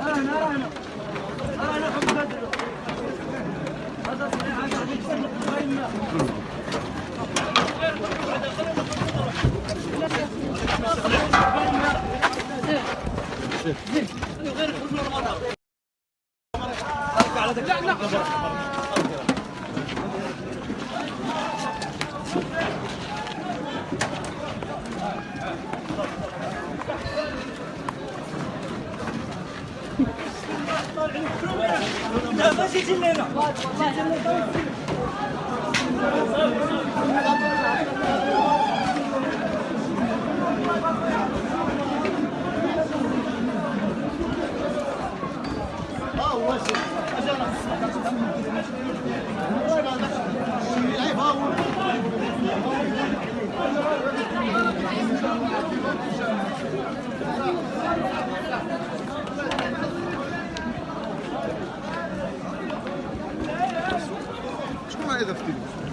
أنا أنا أنا حب بدر هذا صحيح هذا حب بدر 进来了，进来了，都进来了。Offside auf die Lust.